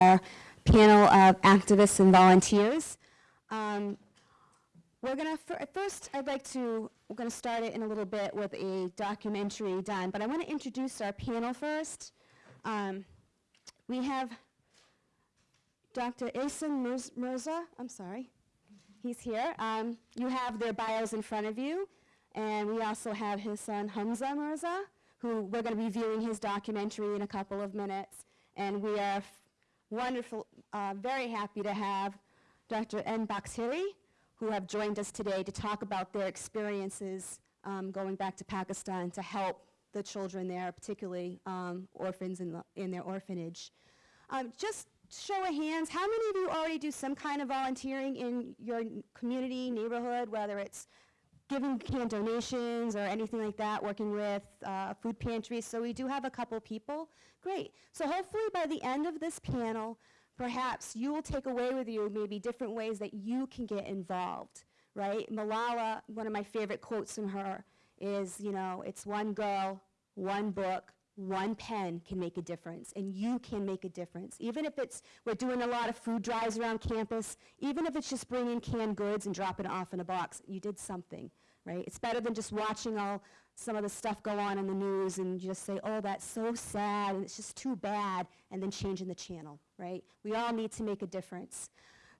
our panel of activists and volunteers. Um, we're gonna, fir- first, I'd like to, we're gonna start it in a little bit with a documentary done, but I want to introduce our panel first. Um, we have Dr. Asim Mirz- Mirza, I'm sorry, he's here. Um, you have their bios in front of you, and we also have his son Hamza Mirza, who we're going to be viewing his documentary in a couple of minutes. And we are wonderful, uh, very happy to have Dr. N. Bakhtiari, who have joined us today to talk about their experiences um, going back to Pakistan to help the children there, particularly um, orphans in, the, in their orphanage. Um, just show of hands, how many of you already do some kind of volunteering in your community, neighborhood, whether it's giving canned donations or anything like that, working with uh, food pantries. So we do have a couple people. Great. So hopefully by the end of this panel, perhaps you will take away with you maybe different ways that you can get involved, right? Malala, one of my favorite quotes from her is, you know, it's one girl, one book, one pen can make a difference, and you can make a difference. Even if it's, we're doing a lot of food drives around campus, even if it's just bringing canned goods and dropping it off in a box, you did something, right? It's better than just watching all some of the stuff go on in the news and just say, oh, that's so sad, and it's just too bad, and then changing the channel, right? We all need to make a difference.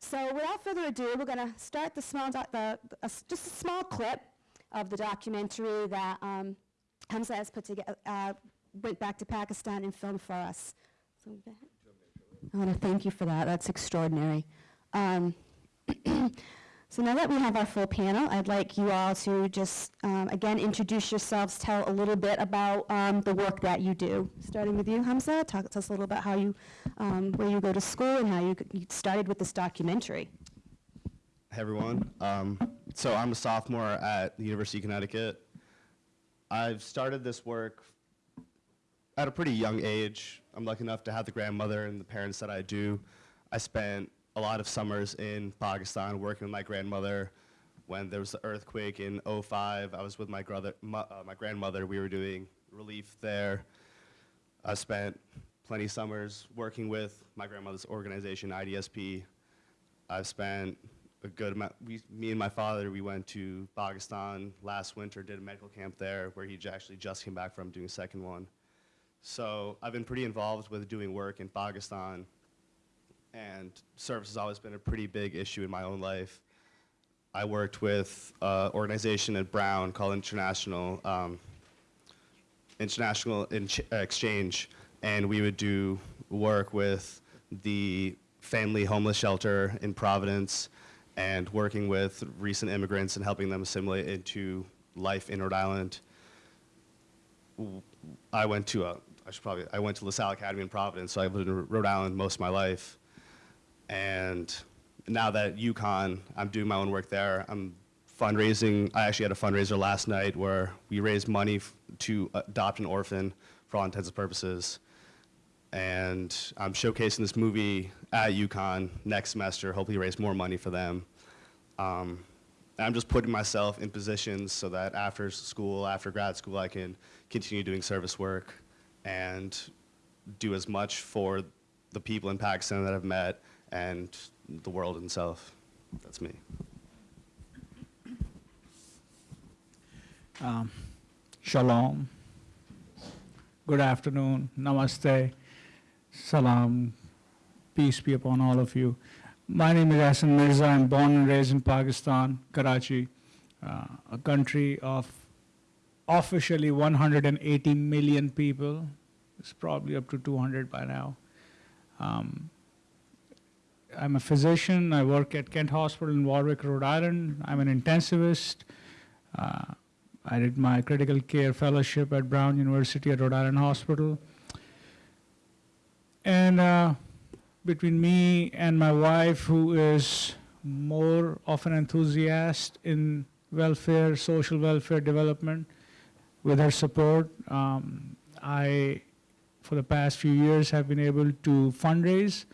So without further ado, we're going to start the small, the, s- just a small clip of the documentary that um, Hamza has put together, uh, went back to Pakistan and filmed for us. So. I want to thank you for that. That's extraordinary. Um, so now that we have our full panel, I'd like you all to just, um, again, introduce yourselves, tell a little bit about um, the work that you do. Starting with you, Hamza, talk to us a little about how you, um, where you go to school and how you, you started with this documentary. Hey everyone. Um, so I'm a sophomore at the University of Connecticut. I've started this work at a pretty young age. I'm lucky enough to have the grandmother and the parents that I do. I spent a lot of summers in Pakistan working with my grandmother. When there was the earthquake in 05, I was with my, brother, my, uh, my grandmother. We were doing relief there. I spent plenty of summers working with my grandmother's organization, IDSP. I've spent a good amount. We, me and my father, we went to Pakistan last winter, did a medical camp there, where he actually just came back from doing a second one. So I've been pretty involved with doing work in Pakistan, and service has always been a pretty big issue in my own life. I worked with an organization at Brown called International um, International Inch- uh, Exchange, and we would do work with the family homeless shelter in Providence and working with recent immigrants and helping them assimilate into life in Rhode Island. I went to a, I should probably, I went to LaSalle Academy in Providence, so I've lived in Rhode Island most of my life. And now that at UConn, I'm doing my own work there. I'm fundraising. I actually had a fundraiser last night where we raised money to adopt an orphan for all intents and purposes. And I'm showcasing this movie at UConn next semester, hopefully raise more money for them. Um, I'm just putting myself in positions so that after school, after grad school, I can continue doing service work and do as much for the people in Pakistan that I've met and the world itself. That's me. Um, Shalom. Good afternoon. Namaste. Salam. Peace be upon all of you. My name is Hassan Mirza. I'm born and raised in Pakistan, Karachi, uh, a country of officially 180 million people. It's probably up to 200 by now. Um, I'm a physician. I work at Kent Hospital in Warwick, Rhode Island. I'm an intensivist. Uh, I did my critical care fellowship at Brown University at Rhode Island Hospital. And uh, between me and my wife, who is more of an enthusiast in welfare, social welfare development, with her support, um, I, for the past few years, have been able to fundraise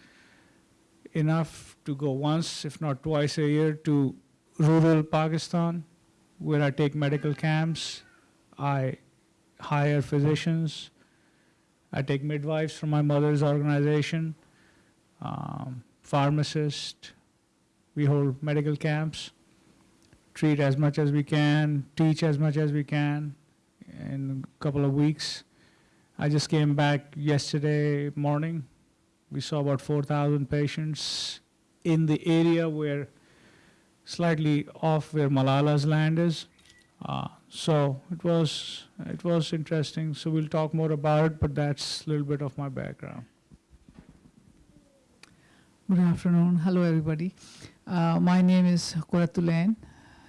enough to go once, if not twice a year, to rural Pakistan where I take medical camps, I hire physicians, I take midwives from my mother's organization, um, pharmacists. We hold medical camps, treat as much as we can, teach as much as we can in a couple of weeks. I just came back yesterday morning. We saw about 4,000 patients in the area where slightly off where Malala's land is. Uh, so it was it was interesting. So we'll talk more about it, but that's a little bit of my background. Good afternoon. Hello, everybody. Uh, my name is Quratulain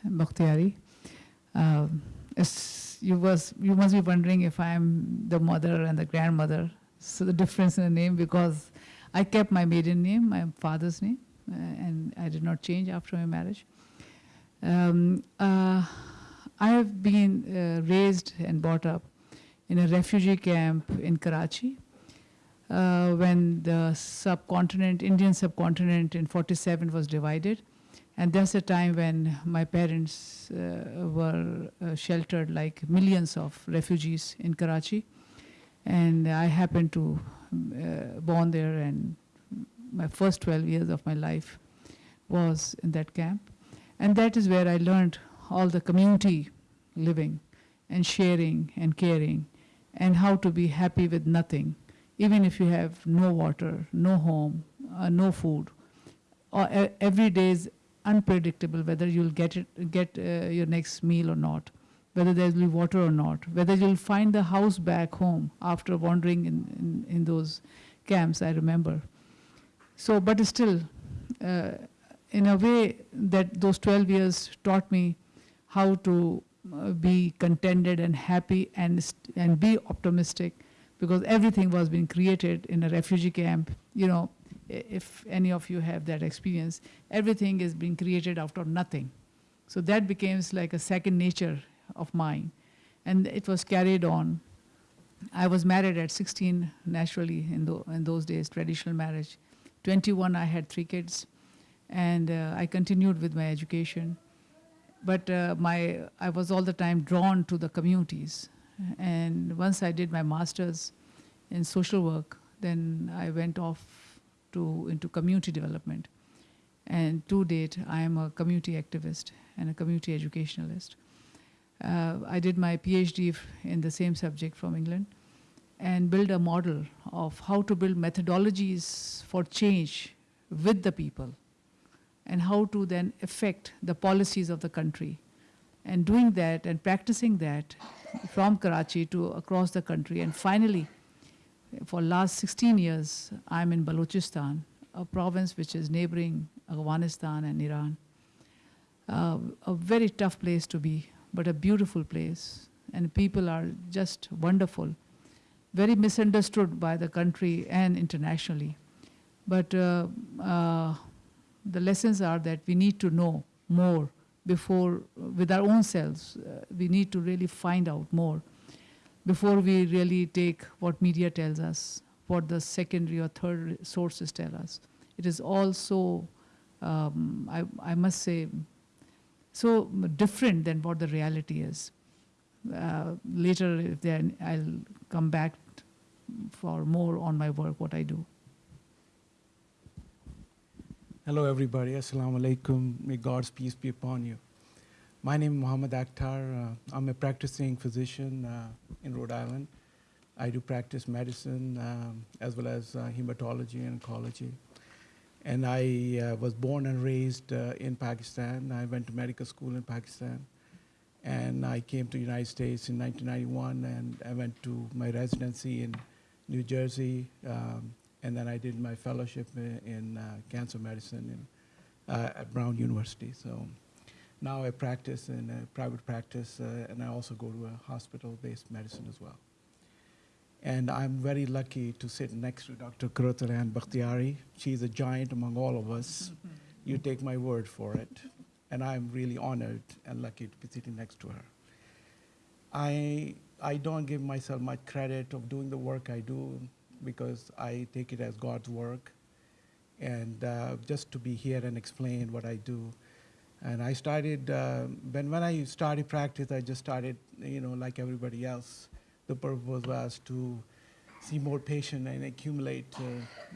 Bakhtiari. As you, was, you must be wondering if I'm the mother and the grandmother. So the difference in the name because I kept my maiden name, my father's name, uh, and I did not change after my marriage. Um, uh, I have been uh, raised and brought up in a refugee camp in Karachi uh, when the subcontinent, Indian subcontinent in 47 was divided. And that's the time when my parents uh, were uh, sheltered like millions of refugees in Karachi. And I happened to uh, born there and my first 12 years of my life was in that camp. And that is where I learned all the community living and sharing and caring and how to be happy with nothing even if you have no water, no home, uh, no food, or e- every day is unpredictable whether you'll get it, get uh, your next meal or not, whether there will be water or not, whether you'll find the house back home after wandering in, in, in those camps. I remember. So, but still, uh, in a way that those 12 years taught me how to uh, be contented and happy and and be optimistic because everything was being created in a refugee camp. You know, if any of you have that experience, everything is being created out of nothing. So that becomes like a second nature of mine. And it was carried on. I was married at 16 naturally in, tho- in those days, traditional marriage. 21, I had three kids. And uh, I continued with my education. But uh, my, I was all the time drawn to the communities. And once I did my master's in social work, then I went off to into community development. And to date, I am a community activist and a community educationalist. Uh, I did my PhD in the same subject from England and build a model of how to build methodologies for change with the people and how to then affect the policies of the country. And doing that and practicing that from Karachi to across the country. And finally, for last 16 years, I'm in Balochistan, a province which is neighboring Afghanistan and Iran. Uh, a very tough place to be, but a beautiful place. And people are just wonderful. Very misunderstood by the country and internationally. But uh, uh, the lessons are that we need to know more before, with our own selves, uh, we need to really find out more before we really take what media tells us, what the secondary or third sources tell us. It is all so, um, I, I must say, so different than what the reality is. Uh, later, if there, I'll come back for more on my work, what I do. Hello, everybody. Assalamu alaikum. May God's peace be upon you. My name is Muhammad Akhtar. Uh, I'm a practicing physician uh, in Rhode Island. I do practice medicine um, as well as uh, hematology and oncology. And I uh, was born and raised uh, in Pakistan. I went to medical school in Pakistan. And I came to the United States in 1991 and I went to my residency in New Jersey. Um, and then I did my fellowship in, in uh, cancer medicine in, uh, at Brown University. So now I practice in a private practice, uh, and I also go to a hospital-based medicine as well. And I'm very lucky to sit next to Dr. Quratulain Bakhtiari. She's a giant among all of us. You take my word for it. And I'm really honored and lucky to be sitting next to her. I, I don't give myself much credit of doing the work I do because I take it as God's work. And uh, just to be here and explain what I do. And I started, uh, when, when I started practice, I just started, you know, like everybody else. The purpose was to see more patients and accumulate uh,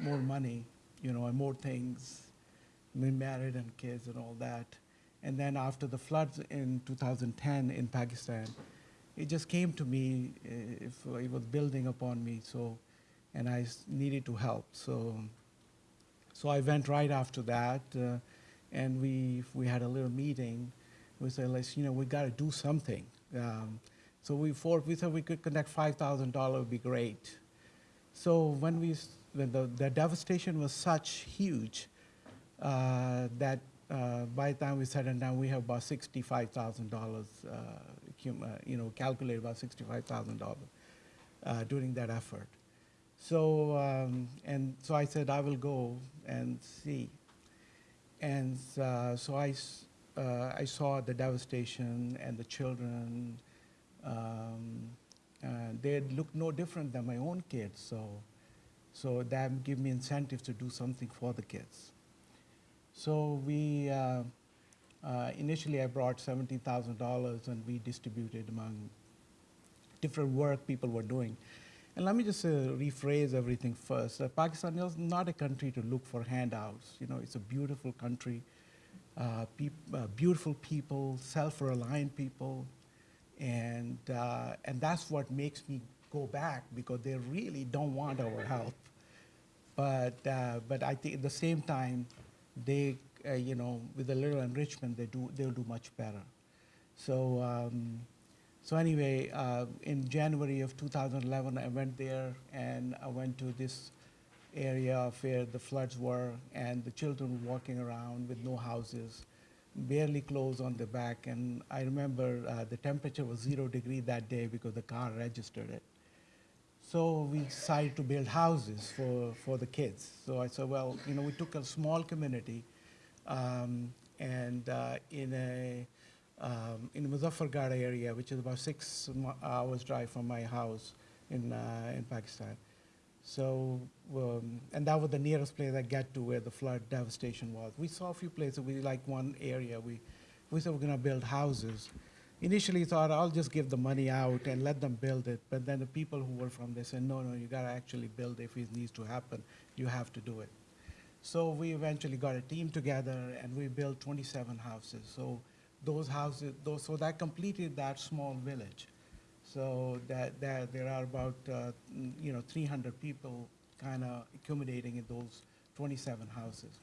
more money you know, and more things, married and kids and all that. And then after the floods in 2010 in Pakistan, it just came to me, uh, if it was building upon me, so, and I needed to help. So, so I went right after that, uh, and we, we had a little meeting. We said, let's, you know, we got to do something. Um, so we, for, we said we could connect $5,000 would be great. So when we, when the, the devastation was such huge uh, that uh, by the time we it down, we have about sixty-five thousand dollars, uh, you know, calculated about sixty-five thousand dollars uh, during that effort. So um, and so I said I will go and see, and uh, so I uh, I saw the devastation and the children. Um, uh, they look no different than my own kids, so so that gave me incentive to do something for the kids. So we uh, uh, initially I brought seventeen thousand dollars and we distributed among different work people were doing. And let me just uh, rephrase everything first. Uh, Pakistan is not a country to look for handouts. You know, it's a beautiful country, uh, peop- beautiful people, self-reliant people, and uh, and that's what makes me go back because they really don't want our help. But uh, but I think at the same time, they uh, you know with a little enrichment they do they'll do much better. So um, so anyway, uh, in January of 2011, I went there and I went to this area where the floods were and the children were walking around with no houses, barely clothes on the back. And I remember uh, the temperature was zero degree that day because the car registered it. So we decided to build houses for, for the kids. So I said, well, you know, we took a small community um, and uh, in a um, in Muzaffargarh area, which is about six hours drive from my house in uh, in Pakistan. So um, and that was the nearest place I get to where the flood devastation was. We saw a few places. We like one area. We we said we're going to build houses. Initially thought I'll just give the money out and let them build it, but then the people who were from there said, no, no, you got to actually build. If it needs to happen, you have to do it. So we eventually got a team together and we built 27 houses. So those houses, those, so that completed that small village. So that, that there are about, uh, you know, 300 people kind of accommodating in those 27 houses.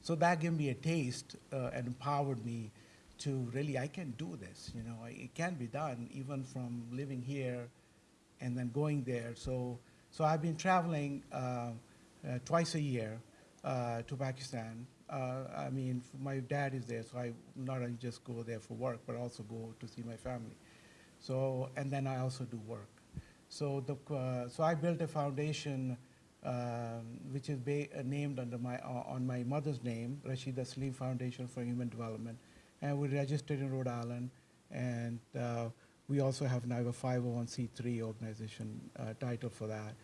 So that gave me a taste uh, and empowered me to really, I can do this, you know, it can be done even from living here and then going there. So, so I've been traveling uh, uh, twice a year uh, to Pakistan. Uh, I mean, my dad is there, so I not only just go there for work, but also go to see my family. So, and then I also do work. So, the, uh, so I built a foundation um, which is uh, named under my, uh, on my mother's name, Rashida Salim Foundation for Human Development. And we registered in Rhode Island. And we also have now a 501c3 organization title for that.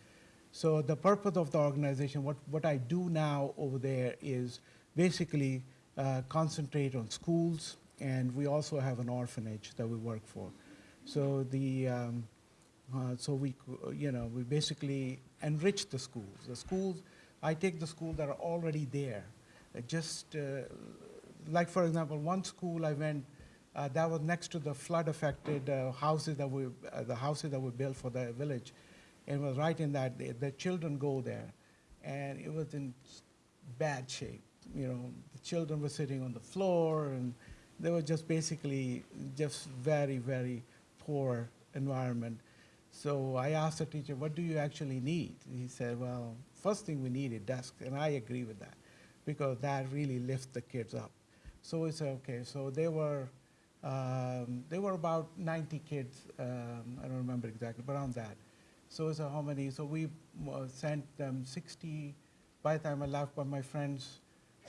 So the purpose of the organization, what, what I do now over there is basically uh, concentrate on schools, and we also have an orphanage that we work for. So the um, uh, so we you know we basically enrich the schools. The schools, I take the schools that are already there, uh, just uh, like for example, one school I went. Uh, that was next to the flood-affected uh, houses that we, uh, the houses that we built for the village, and it was right in that. The, the children go there, and it was in bad shape. You know, the children were sitting on the floor, and they were just basically just very, very poor environment. So I asked the teacher, "What do you actually need?" He said, "Well, first thing we need is desks," and I agree with that, because that really lifts the kids up. So we said, okay. So they were, um, they were about 90 kids. Um, I don't remember exactly, but around that. So we said, how many? So we uh, sent them 60. By the time I left, but my friends,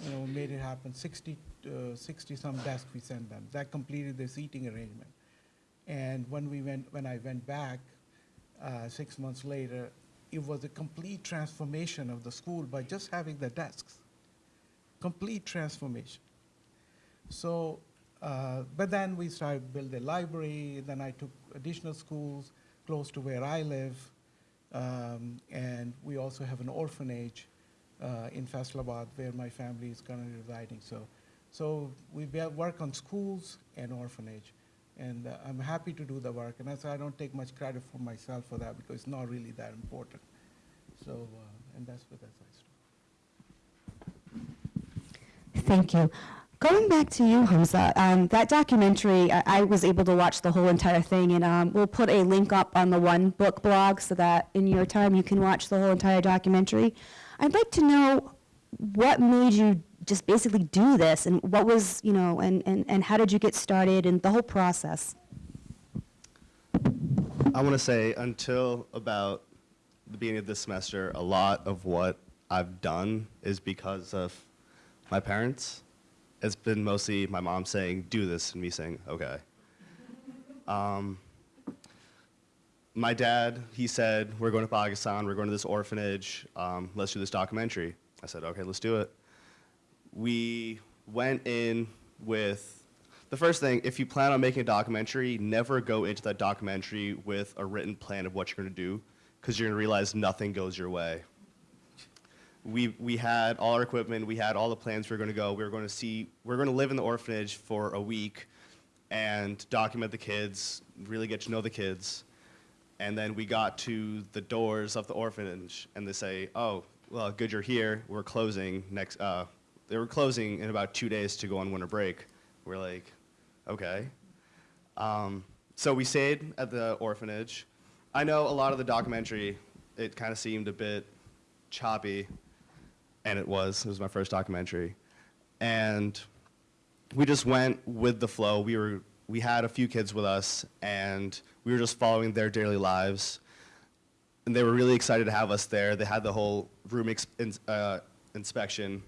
you know, made it happen. 60, uh, 60 some desks we sent them. That completed the seating arrangement. And when we went, when I went back, uh, six months later, it was a complete transformation of the school by just having the desks. Complete transformation. So, uh, but then we started build a library. Then I took additional schools close to where I live, um, and we also have an orphanage uh, in Faisalabad, where my family is currently residing. So, so we work on schools and orphanage, and uh, I'm happy to do the work. And that's why I don't take much credit for myself for that because it's not really that important. So, uh, and that's what that's I start. Thank you. Going back to you, Hamza, um, that documentary, I, I was able to watch the whole entire thing, and um, we'll put a link up on the One Book blog so that in your time you can watch the whole entire documentary. I'd like to know what made you just basically do this, and what was, you know, and, and, and how did you get started, and the whole process. I want to say until about the beginning of this semester, a lot of what I've done is because of my parents. It's been mostly my mom saying, do this, and me saying, okay. Um, my dad, he said, we're going to Pakistan, we're going to this orphanage, um, let's do this documentary. I said, okay, let's do it. We went in with the first thing, if you plan on making a documentary, never go into that documentary with a written plan of what you're going to do, because you're going to realize nothing goes your way. We, we had all our equipment, we had all the plans we were going to go. We were going to see, we were going to live in the orphanage for a week and document the kids, really get to know the kids. And then we got to the doors of the orphanage, and they say, "Oh, well, good you're here. We're closing next." Uh, they were closing in about two days to go on winter break. We're like, "Okay." Um, so we stayed at the orphanage. I know a lot of the documentary, it kind of seemed a bit choppy, and it was. It was my first documentary, and we just went with the flow. We were we had a few kids with us, and we were just following their daily lives. And they were really excited to have us there. They had the whole room uh, inspection,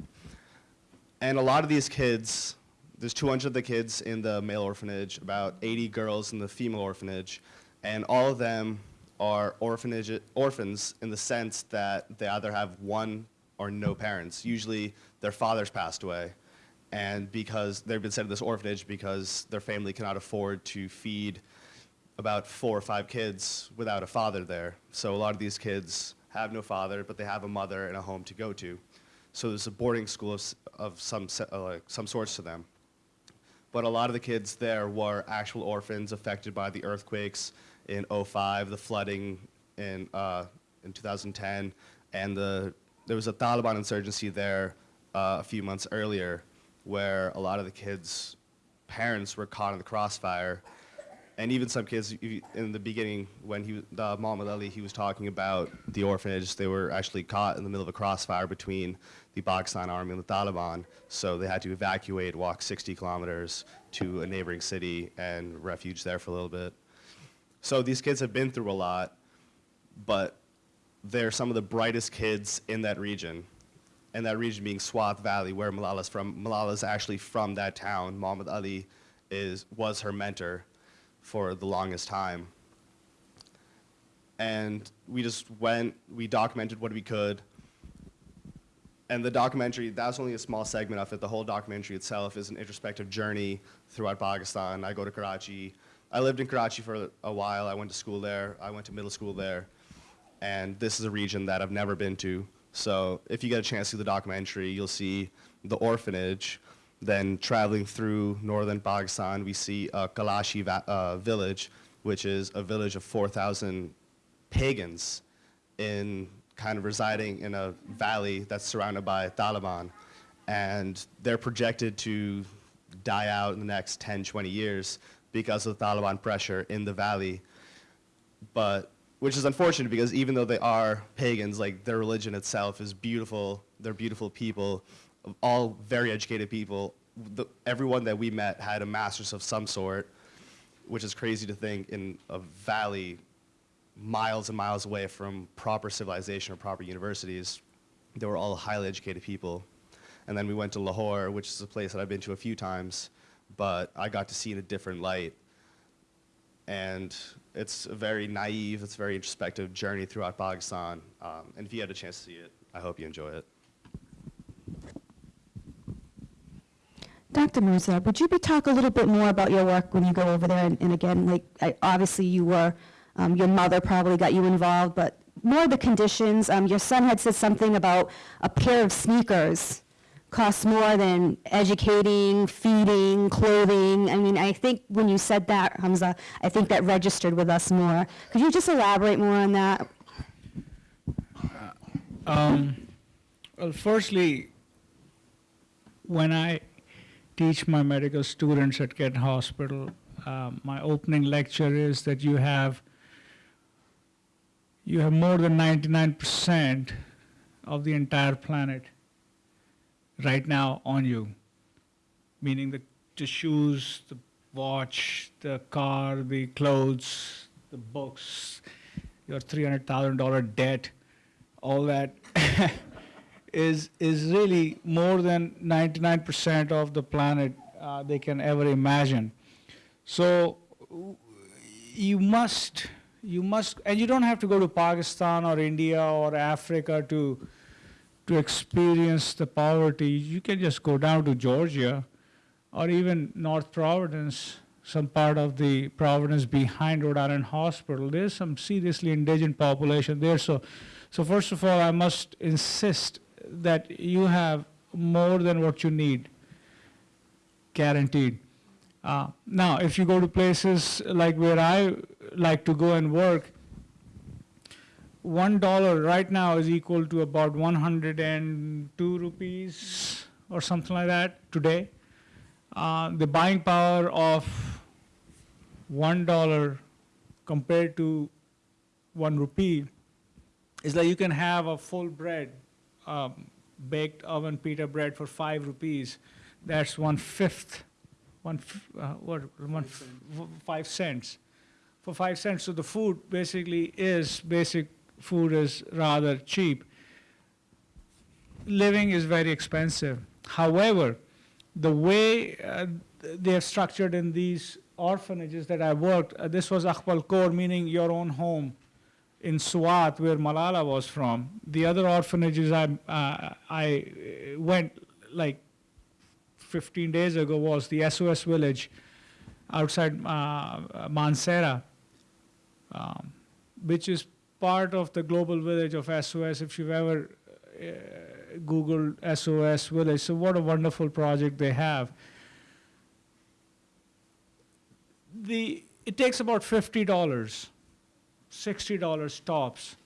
and a lot of these kids. There's 200 of the kids in the male orphanage, about 80 girls in the female orphanage, and all of them are orphanage orphans in the sense that they either have one or no parents. Usually, their fathers passed away and because they've been sent to this orphanage because their family cannot afford to feed about four or five kids without a father there. So a lot of these kids have no father, but they have a mother and a home to go to. So there's a boarding school of, of some, uh, like some sorts to them. But a lot of the kids there were actual orphans affected by the earthquakes in 05, the flooding in, uh, in 2010, and the, there was a Taliban insurgency there uh, a few months earlier where a lot of the kids' parents were caught in the crossfire. And even some kids in the beginning, when he, the Muhammad Ali, he was talking about the orphanage, they were actually caught in the middle of a crossfire between the Pakistan army and the Taliban. So they had to evacuate, walk 60 kilometers to a neighboring city and refuge there for a little bit. So these kids have been through a lot, but they're some of the brightest kids in that region. And that region being Swat Valley, where Malala's from. Malala's actually from that town. Muhammad Ali is, was her mentor for the longest time. And we just went, we documented what we could. And the documentary, that's only a small segment of it. The whole documentary itself is an introspective journey throughout Pakistan. I go to Karachi. I lived in Karachi for a while. I went to school there. I went to middle school there. And this is a region that I've never been to. So if you get a chance to see the documentary, you'll see the orphanage. Then traveling through northern Pakistan, we see uh, Kalashi uh, village, which is a village of 4,000 pagans in kind of residing in a valley that's surrounded by Taliban. And they're projected to die out in the next 10, 20 years because of Taliban pressure in the valley. But which is unfortunate because even though they are pagans, like their religion itself is beautiful. They're beautiful people, all very educated people. The, everyone that we met had a master's of some sort, which is crazy to think in a valley miles and miles away from proper civilization or proper universities. They were all highly educated people. And then we went to Lahore, which is a place that I've been to a few times, but I got to see in a different light. And it's a very naive, it's a very introspective journey throughout Pakistan. Um, and if you had a chance to see it, I hope you enjoy it. Dr. Mirza, would you be talk a little bit more about your work when you go over there? And, and again, like, I, obviously you were, um, your mother probably got you involved, but more the conditions. Um, your son had said something about a pair of sneakers costs more than educating, feeding, clothing. I mean, I think when you said that, Hamza, I think that registered with us more. Could you just elaborate more on that? Um, well, firstly, when I teach my medical students at Kent Hospital, um, my opening lecture is that you have you have more than 99% of the entire planet right now on you, meaning the, shoes, the watch, the car, the clothes, the books, your $300,000 debt, all that is is really more than 99% of the planet uh, they can ever imagine. So you must you must and you don't have to go to Pakistan or India or Africa to to experience the poverty. You can just go down to Georgia or even North Providence, some part of the Providence behind Rhode Island Hospital. There's some seriously indigent population there. So so first of all, I must insist that you have more than what you need, guaranteed. Uh, now, if you go to places like where I like to go and work, one dollar right now is equal to about 102 rupees or something like that today. Uh, the buying power of one dollar compared to one rupee is like you can have a full bread, um, baked oven pita bread for five rupees. That's one fifth, one uh, what one five cents, for five cents. So the food basically is basic food is rather cheap. Living is very expensive. However, the way uh, they are structured in these orphanages that I worked, uh, this was Khpal Kor, meaning your own home in Swat, where Malala was from. The other orphanages I, uh, I uh, went like 15 days ago was the SOS village outside uh, Mansehra, um, which is part of the global village of SOS. If you've ever uh, Googled SOS village, so what a wonderful project they have. The, it takes about $50 $60 tops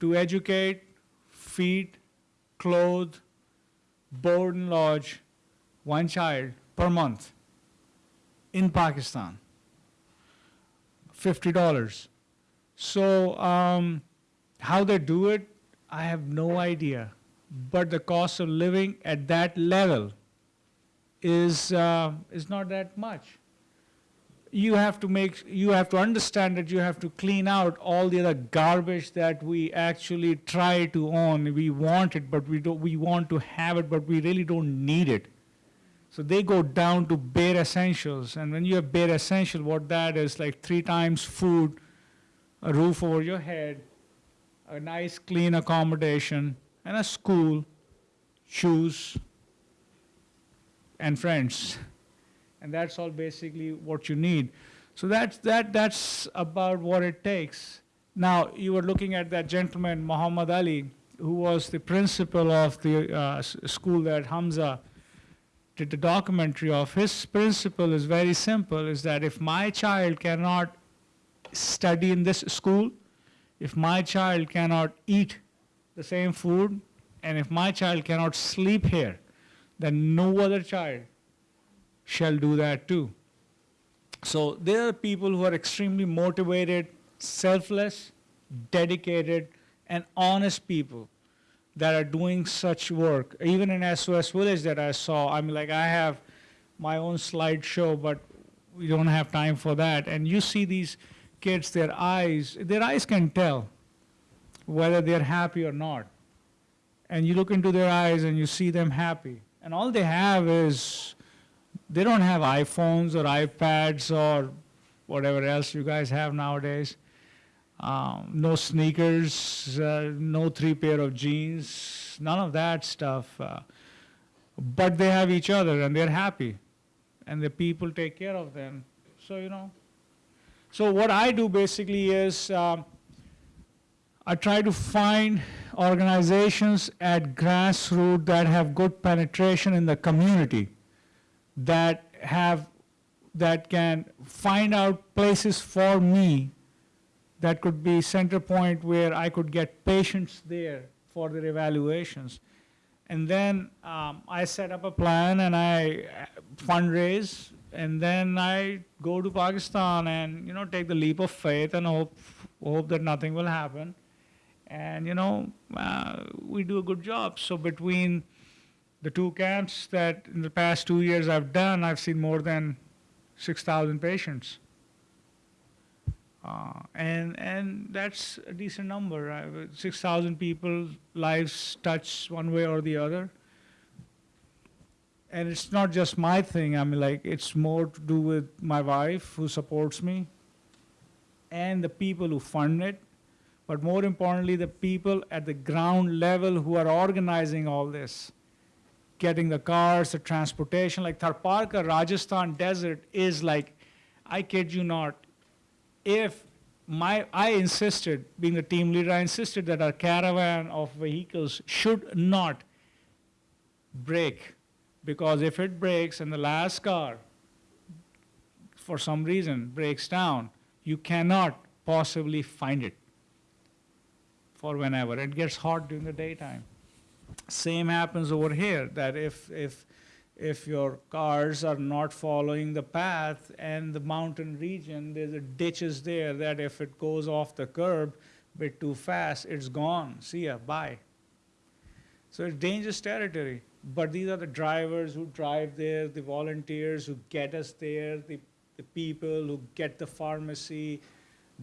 to educate, feed, clothe, board and lodge one child per month in Pakistan. $50. So, um, how they do it, I have no idea. But the cost of living at that level is, uh, is not that much you have to make you have to understand that you have to clean out all the other garbage that we actually try to own. We want it but we don't we want to have it but we really don't need it. So they go down to bare essentials and when you have bare essential what that is like three times food a roof over your head a nice clean accommodation and a school shoes and friends and that's all basically what you need. So that's, that, that's about what it takes. Now, you were looking at that gentleman, Muhammad Ali, who was the principal of the uh, school that Hamza did the documentary of. His principle is very simple, is that if my child cannot study in this school, if my child cannot eat the same food, and if my child cannot sleep here, then no other child shall do that too. So there are people who are extremely motivated, selfless, dedicated, and honest people that are doing such work. Even in SOS Village that I saw, I mean, like I have my own slideshow, but we don't have time for that. And you see these kids, their eyes, their eyes can tell whether they're happy or not. And you look into their eyes and you see them happy. And all they have is they don't have iPhones or iPads or whatever else you guys have nowadays. Um, no sneakers, uh, no three pair of jeans, none of that stuff. Uh, but they have each other and they're happy, and the people take care of them. So you know. So what I do basically is um, I try to find organizations at grassroots that have good penetration in the community, that have, that can find out places for me that could be center point where I could get patients there for their evaluations. And then um, I set up a plan and I uh, fundraise, and then I go to Pakistan and you know take the leap of faith and hope hope that nothing will happen. And you know uh, we do a good job. So between the two camps that in the past two years I've done, I've seen more than 6,000 patients. Uh, and and that's a decent number. Uh, Six thousand people lives touched one way or the other. And it's not just my thing. I mean, like it's more to do with my wife who supports me, and the people who fund it. But more importantly, the people at the ground level who are organizing all this, getting the cars, the transportation. Like Tharparkar, Rajasthan desert is like, I kid you not, if my, I insisted, being the team leader, I insisted that our caravan of vehicles should not break. Because if it breaks and the last car, for some reason, breaks down, you cannot possibly find it for whenever. It gets hot during the daytime. Same happens over here, that if, if if your cars are not following the path and the mountain region, there's a ditches there that if it goes off the curb a bit too fast, it's gone. See ya, bye. So it's dangerous territory. But these are the drivers who drive there, the volunteers who get us there, the, the people who get the pharmacy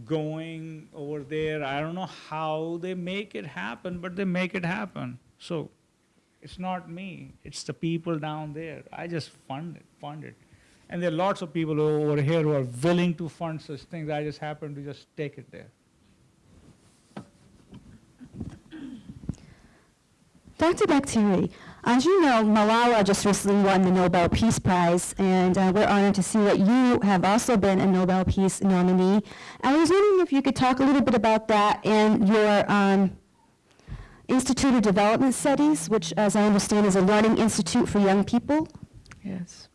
going over there. I don't know how they make it happen, but they make it happen. So it's not me, it's the people down there. I just fund it, fund it. And there are lots of people over here who are willing to fund such things. I just happen to just take it there. Dr. Bakhtiari, as you know, Malala just recently won the Nobel Peace Prize, and uh, we're honored to see that you have also been a Nobel Peace nominee. I was wondering if you could talk a little bit about that and your um, Institute of Development Studies, which, as I understand, is a learning institute for young people. Yes,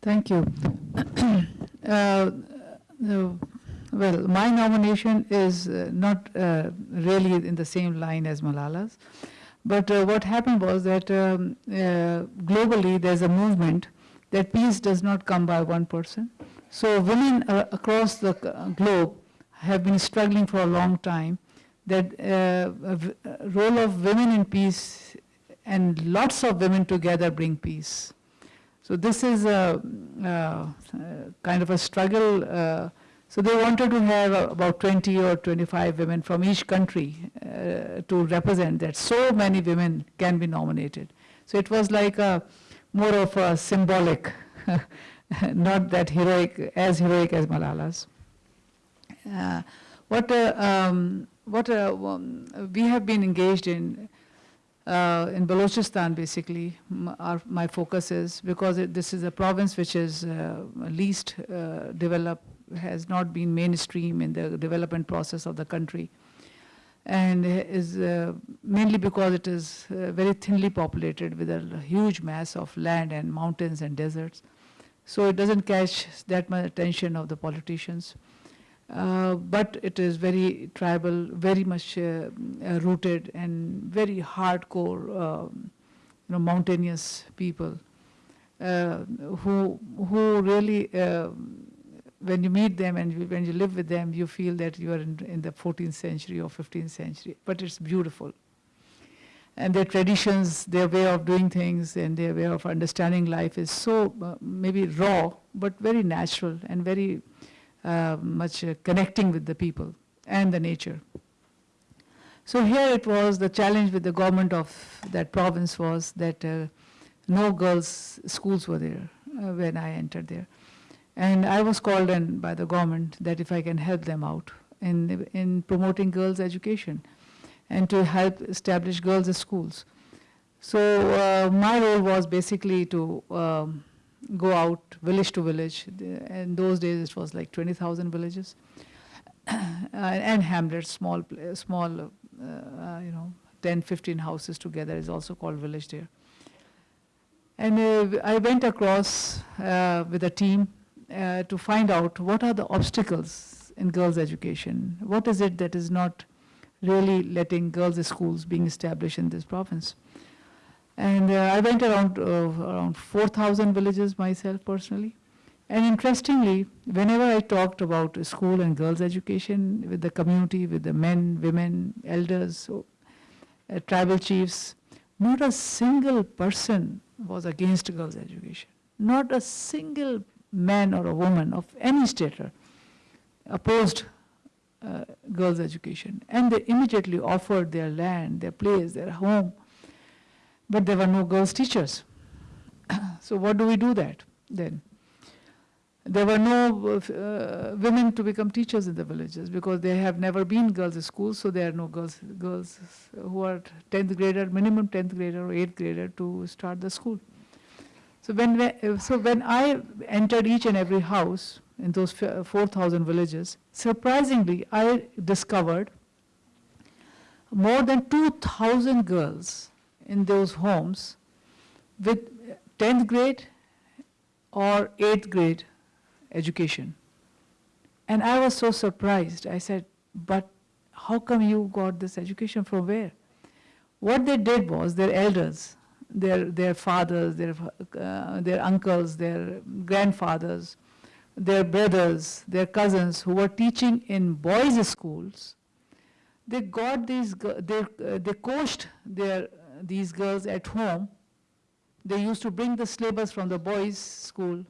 thank you. uh, well, my nomination is uh, not uh, really in the same line as Malala's, but uh, what happened was that um, uh, globally there's a movement that peace does not come by one person. So women uh, across the globe have been struggling for a long time that uh, role of women in peace and lots of women together bring peace. So this is a, a kind of a struggle. Uh, so they wanted to have about 20 or 25 women from each country uh, to represent that. So many women can be nominated. So it was like a more of a symbolic, not that heroic, as heroic as Malala's. Uh, what uh, um, what uh, um, we have been engaged in uh, in Balochistan, basically, our, my focus is because it, this is a province which is uh, least uh, developed, has not been mainstream in the development process of the country, and is uh, mainly because it is very thinly populated with a huge mass of land and mountains and deserts. So it doesn't catch that much attention of the politicians. Uh, but it is very tribal, very much uh, uh, rooted and very hardcore, um, you know, mountainous people uh, who who really, um, when you meet them and you, when you live with them, you feel that you are in, in the 14th century or 15th century. But it's beautiful. And their traditions, their way of doing things, and their way of understanding life is so uh, maybe raw, but very natural and very uh, much uh, connecting with the people and the nature. So here it was, the challenge with the government of that province was that uh, no girls' schools were there uh, when I entered there. And I was called in by the government that if I can help them out in, in promoting girls' education and to help establish girls' schools. So uh, my role was basically to um, go out village to village. In those days, it was like 20,000 villages. and hamlets, small, small, uh, uh, you know, 10, 15 houses together is also called village there. And uh, I went across uh, with a team uh, to find out what are the obstacles in girls' education. What is it that is not really letting girls' schools being established in this province? And uh, I went around uh, around 4,000 villages myself personally. And interestingly, whenever I talked about school and girls' education with the community, with the men, women, elders, so, uh, tribal chiefs, not a single person was against girls' education. Not a single man or a woman of any stature opposed uh, girls' education. And they immediately offered their land, their place, their home. But there were no girls' teachers. so, what do we do that then? There were no uh, uh, women to become teachers in the villages because there have never been girls' in schools, so there are no girls, girls who are 10th grader, minimum 10th grader or 8th grader to start the school. So when, uh, so when I entered each and every house in those 4,000 villages, surprisingly, I discovered more than 2,000 girls in those homes with 10th grade or 8th grade education. And I was so surprised. I said, But how come you got this education from where? What they did was their elders, their, their fathers, their, uh, their uncles, their grandfathers, their brothers, their cousins who were teaching in boys' schools, they got these, they, uh, they coached their, these girls at home. They used to bring the syllabus from the boys' school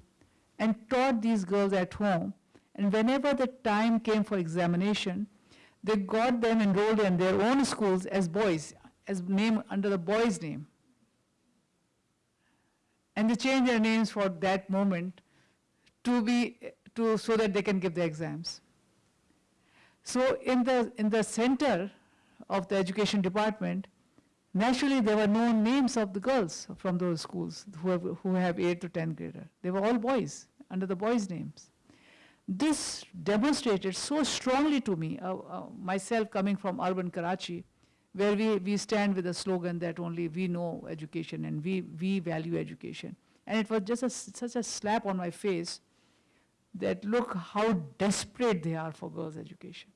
and taught these girls at home. And whenever the time came for examination, they got them enrolled in their own schools as boys, as name under the boys' name. And they changed their names for that moment to be to so that they can give the exams. So in the in the center of the education department, naturally there were no names of the girls from those schools who have, who have 8 to 10 grader. They were all boys under the boys' names. This demonstrated so strongly to me, uh, uh, myself coming from urban Karachi, where we, we stand with a slogan that only we know education and we, we value education. And it was just a, such a slap on my face that look how desperate they are for girls' education.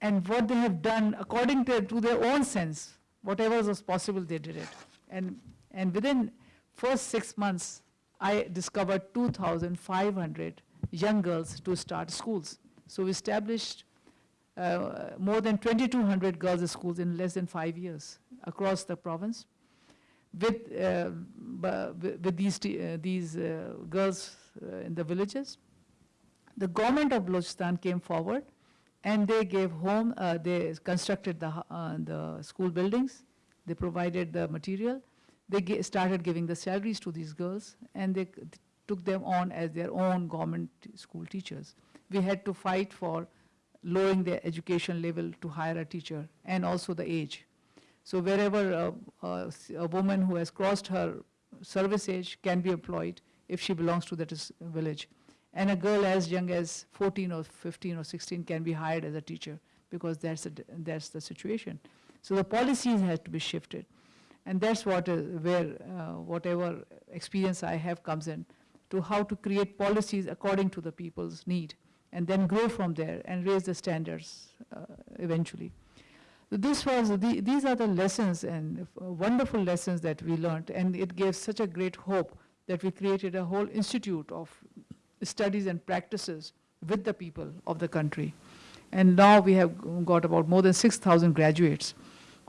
And what they have done, according to, to their own sense, whatever was possible, they did it. And, and within first six months, I discovered 2,500 young girls to start schools. So we established uh, more than 2,200 girls' schools in less than five years across the province with, uh, with these, uh, these uh, girls uh, in the villages. The government of Balochistan came forward and they gave home, uh, they constructed the, uh, the school buildings, they provided the material, they started giving the salaries to these girls, and they took them on as their own government school teachers. We had to fight for lowering their education level to hire a teacher, and also the age. So wherever uh, uh, a woman who has crossed her service age can be employed if she belongs to that village. And a girl as young as 14 or 15 or 16 can be hired as a teacher because that's, a that's the situation. So the policies have to be shifted. And that's what, uh, where uh, whatever experience I have comes in to how to create policies according to the people's need and then grow from there and raise the standards uh, eventually. So This was, the, these are the lessons and uh, wonderful lessons that we learned, and it gave such a great hope that we created a whole institute of studies and practices with the people of the country. And now we have got about more than 6,000 graduates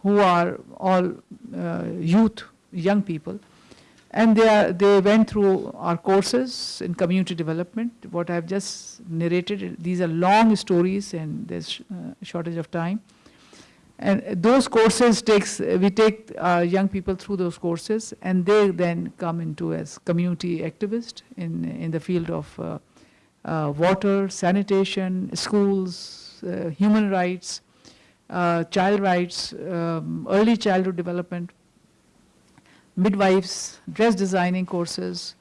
who are all uh, youth, young people. And they, are, they went through our courses in community development. What I've just narrated, these are long stories and there's uh, shortage of time. And those courses takes, we take uh, young people through those courses and they then come into as community activists in, in the field of uh, uh, water, sanitation, schools, uh, human rights, uh, child rights, um, early childhood development, midwives, dress designing courses,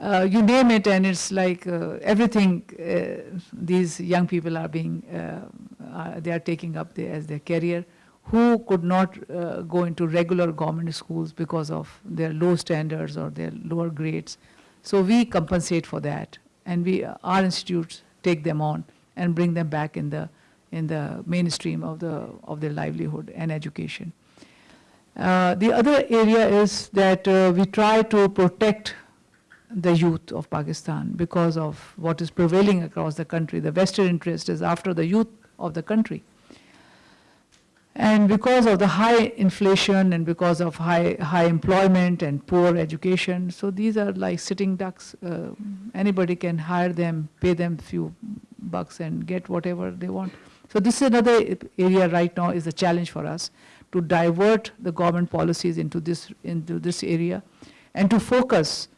uh, you name it, and it's like uh, everything uh, these young people are being, uh, uh, they are taking up the, as their career, who could not uh, go into regular government schools because of their low standards or their lower grades. So we compensate for that, and we, our institutes take them on and bring them back in the, in the mainstream of, the, of their livelihood and education. The other area is that we try to protect the youth of Pakistan because of what is prevailing across the country. The Western interest is after the youth of the country. And because of the high inflation and because of high, high employment and poor education, so these are like sitting ducks. Uh, anybody can hire them, pay them few bucks and get whatever they want. So this is another area right now is a challenge for us to divert the government policies into this, into this area and to focus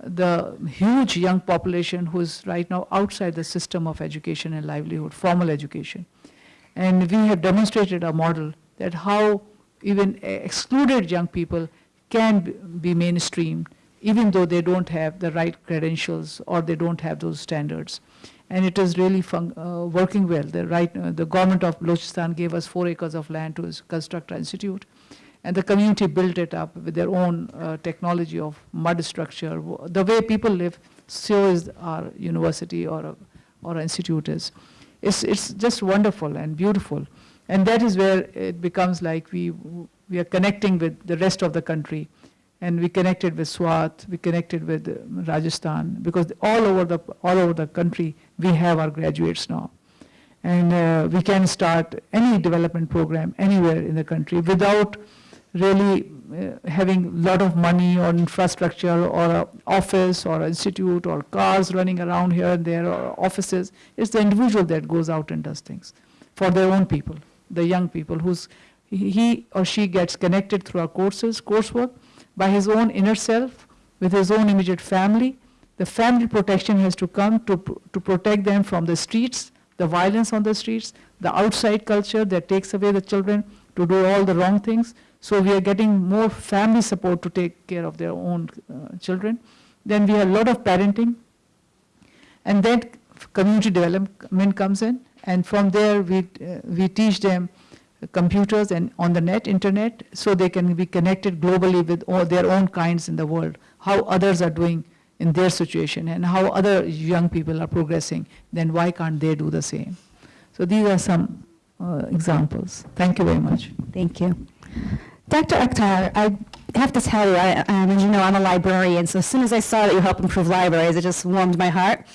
the huge young population who is right now outside the system of education and livelihood, formal education. And we have demonstrated a model that how even excluded young people can be- mainstreamed, even though they don't have the right credentials or they don't have those standards. And it is really uh, working well. The, right, uh, the government of Balochistan gave us four acres of land to construct an institute. And the community built it up with their own uh, technology of mud structure. The way people live, so is our university or, a- or our institute is. It's, it's just wonderful and beautiful. And that is where it becomes like we, we are connecting with the rest of the country. And we connected with Swat, we connected with Rajasthan, because all over the, all over the country, we have our graduates now. And uh, we can start any development program anywhere in the country without really uh, having a lot of money or infrastructure or an office or institute or cars running around here and there or offices. It's the individual that goes out and does things for their own people, the young people who's he he or she gets connected through our courses, coursework, by his own inner self, with his own immediate family. The family protection has to come to, to protect them from the streets, the violence on the streets, the outside culture that takes away the children to do all the wrong things. So we are getting more family support to take care of their own uh, children. Then we have a lot of parenting. And then community development comes in. And from there, we, uh, we teach them computers and on the net, internet, so they can be connected globally with all their own kinds in the world, how others are doing in their situation, and how other young people are progressing, then why can't they do the same? So these are some uh, examples. Thank you very much. Thank you. Dr. Akhtar, I have to tell you, I, um, as you know, I'm a librarian, so as soon as I saw that you help improve libraries, it just warmed my heart.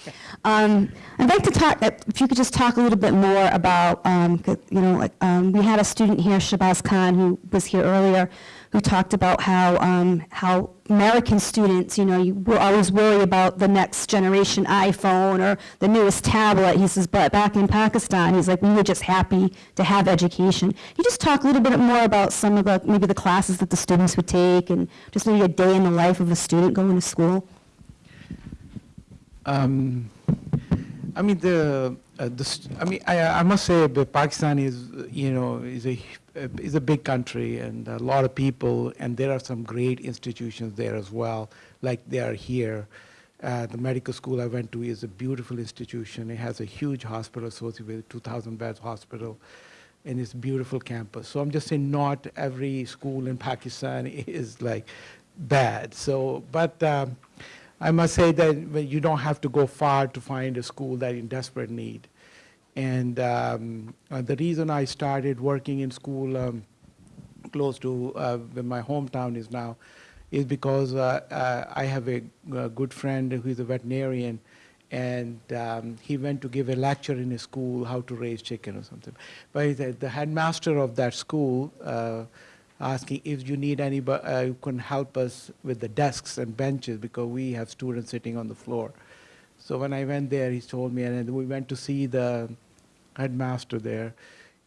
Um, I'd like to talk, uh, if you could just talk a little bit more about, um, you know, like, um, we had a student here, Shabazz Khan, who was here earlier, who talked about how, um, how American students, you know, you will always worry about the next generation iPhone or the newest tablet. He says, but back in Pakistan, he's like, we were just happy to have education. Can you just talk a little bit more about some of the, maybe the classes that the students would take and just maybe a day in the life of a student going to school? Um, I mean the uh, the I mean I, I must say that Pakistan is you know is a uh, is a big country and a lot of people and there are some great institutions there as well like they are here. Uh, the medical school I went to is a beautiful institution. It has a huge hospital associated with 2,000 beds hospital, and it's a beautiful campus. So I'm just saying, not every school in Pakistan is like bad. So, but um, I must say that you don't have to go far to find a school that in desperate need. And um, uh, the reason I started working in school um, close to uh, where my hometown is now is because uh, uh, I have a, a good friend who is a veterinarian, and um, he went to give a lecture in his school how to raise chicken or something. But the, the headmaster of that school uh, asking if you need anybody uh, who can help us with the desks and benches because we have students sitting on the floor. So when I went there, he told me, and we went to see the headmaster there,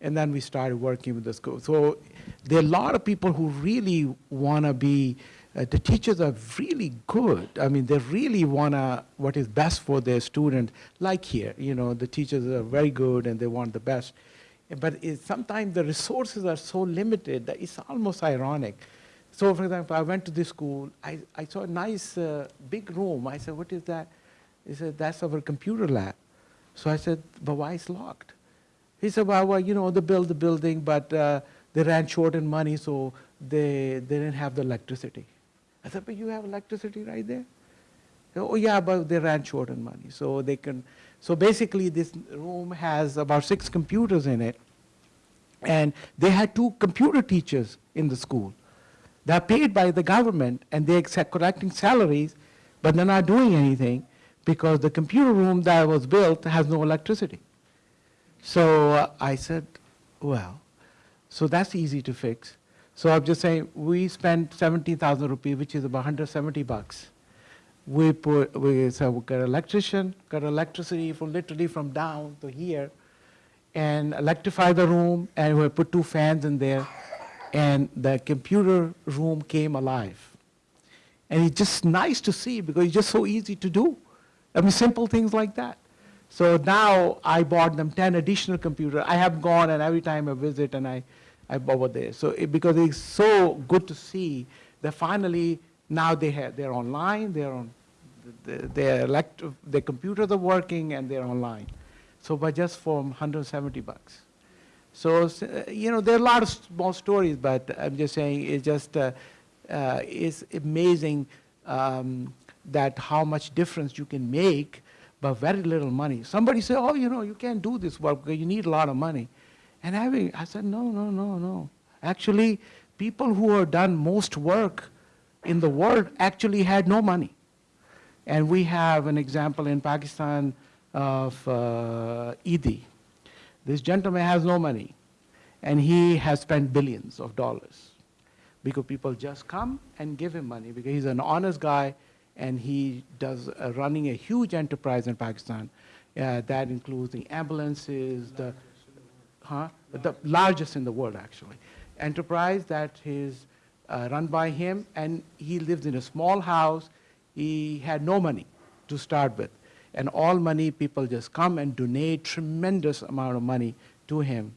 and then we started working with the school. So there are a lot of people who really want to be. Uh, the teachers are really good. I mean, they really want to what is best for their student. Like here, you know, the teachers are very good and they want the best. But sometimes the resources are so limited that it's almost ironic. So for example, I went to this school, I, I saw a nice uh, big room. I said, what is that? He said, that's our computer lab. So I said, but why is locked? He said, well, well, you know, they built the building, but uh, they ran short in money, so they, they didn't have the electricity. I said, but you have electricity right there? Oh, yeah, but they ran short on money, so they can, so basically this room has about six computers in it, and they had two computer teachers in the school. They're paid by the government, and they're collecting salaries, but they're not doing anything because the computer room that was built has no electricity. So uh, I said, well, so that's easy to fix. So I'm just saying, we spent 70,000 rupees, which is about 170 bucks. We put, we, so we got electrician, got electricity from literally from down to here, and electrify the room, and we put two fans in there, and the computer room came alive. And it's just nice to see because it's just so easy to do. I mean, simple things like that. So now I bought them 10 additional computers. I have gone and every time I visit and I, I over there. So it, because it's so good to see that finally now they have, they're online, they're on, the- their elect, their computers are working and they're online. So but just for 170 bucks. So, uh, you know, there are a lot of small stories, but I'm just saying it's just, uh, uh, it's amazing um, that how much difference you can make but very little money. Somebody said, oh, you know, you can't do this work because you need a lot of money. And having, I said, no, no, no, no. Actually, people who have done most work in the world actually had no money. And we have an example in Pakistan of uh. This gentleman has no money, and he has spent billions of dollars because people just come and give him money because he's an honest guy and he does uh, running a huge enterprise in Pakistan. Uh, that includes the ambulances, the huh? the largest in the world actually. Enterprise that is uh, run by him, and he lives in a small house. He had no money to start with, and all money people just come and donate tremendous amount of money to him.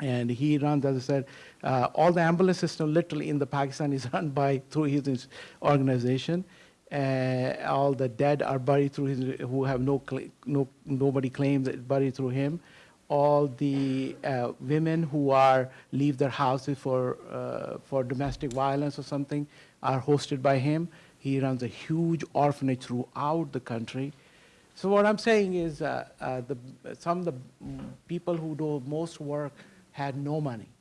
And he runs, as I said, uh, all the ambulance system literally in the Pakistan is run by through his organization. Uh, all the dead are buried through his, who have no, no nobody claims it buried through him. All the uh, women who are leave their houses for uh, for domestic violence or something are hosted by him. He runs a huge orphanage throughout the country. So what I'm saying is, uh, uh, the, some of the people who do most work had no money.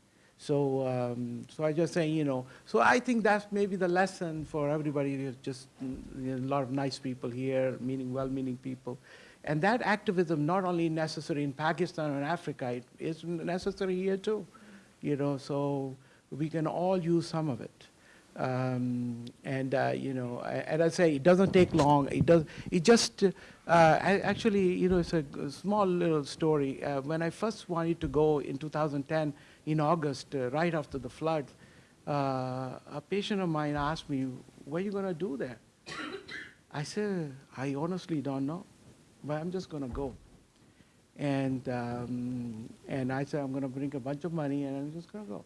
So, um, so I just say, you know, so I think that's maybe the lesson for everybody. There's just you know, a lot of nice people here, meaning well-meaning people, and that activism not only necessary in Pakistan or Africa, it is necessary here too. You know, so we can all use some of it. Um, and uh, you know, and I say it doesn't take long. It does. It just uh, I, actually, you know, it's a small little story. Uh, when I first wanted to go in 2010 in August, uh, right after the flood, uh, a patient of mine asked me, "What are you going to do there?" I said, "I honestly don't know, but I'm just going to go." And um, and I said, "I'm going to bring a bunch of money, and I'm just going to go."